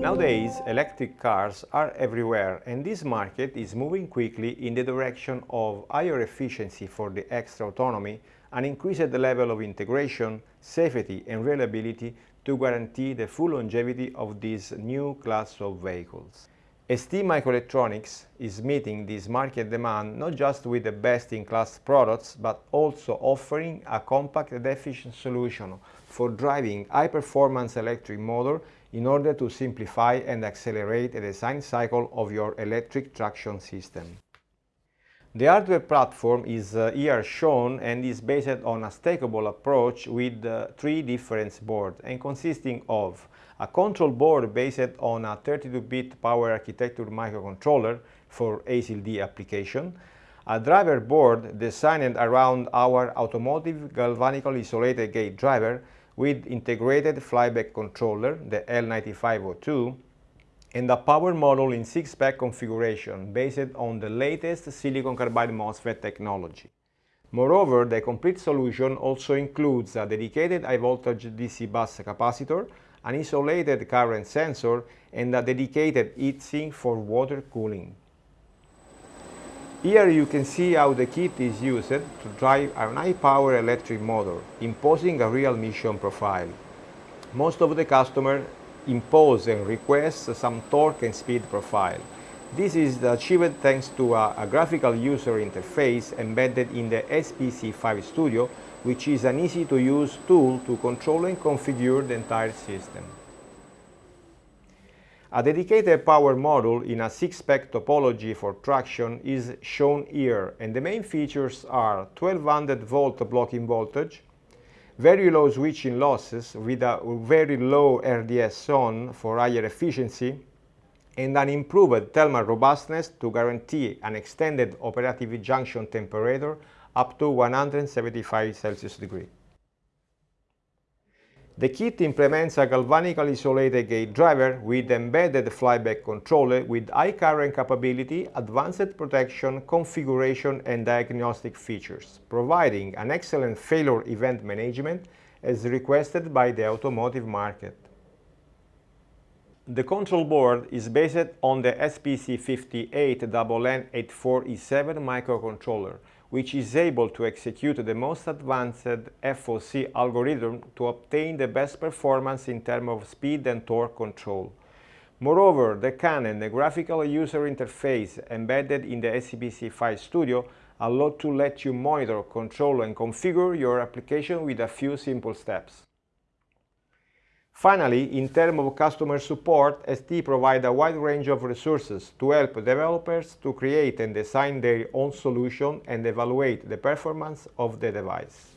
Nowadays, electric cars are everywhere and this market is moving quickly in the direction of higher efficiency for the extra autonomy and increased level of integration, safety and reliability to guarantee the full longevity of this new class of vehicles. ST Microelectronics is meeting this market demand not just with the best-in-class products, but also offering a compact and efficient solution for driving high-performance electric motor in order to simplify and accelerate the design cycle of your electric traction system. The hardware platform is uh, here shown and is based on a stackable approach with uh, three different boards and consisting of a control board based on a 32-bit power architecture microcontroller for ASIL-D application, a driver board designed around our automotive galvanically isolated gate driver with integrated flyback controller, the L9502, and a power module in 6-pack configuration based on the latest silicon carbide MOSFET technology. Moreover, the complete solution also includes a dedicated high-voltage DC bus capacitor, an isolated current sensor, and a dedicated heatsink for water cooling. Here you can see how the kit is used to drive an high-power electric motor, imposing a real mission profile. Most of the customers impose and request some torque and speed profile. This is achieved thanks to a, a, graphical user interface embedded in the SPC5 Studio, which is an easy-to-use tool to control and configure the entire system. A dedicated power module in a 6-pack topology for traction is shown here, and the main features are 1200 volt blocking voltage, very low switching losses with a very low RDS on for higher efficiency and an improved thermal robustness to guarantee an extended operative junction temperature up to 175 Celsius degree. The kit implements a galvanically isolated gate driver with embedded flyback controller with high current capability, advanced protection, configuration and diagnostic features, providing an excellent failure event management as requested by the automotive market. The control board is based on the SPC58NN84E7 microcontroller, which is able to execute the most advanced FOC algorithm to obtain the best performance in terms of speed and torque control. Moreover, the CAN and the graphical user interface embedded in the SPC5 Studio allow to let you monitor, control and configure your application with a few simple steps. Finally, in terms of customer support, ST provides a wide range of resources to help developers to create and design their own solution and evaluate the performance of the device.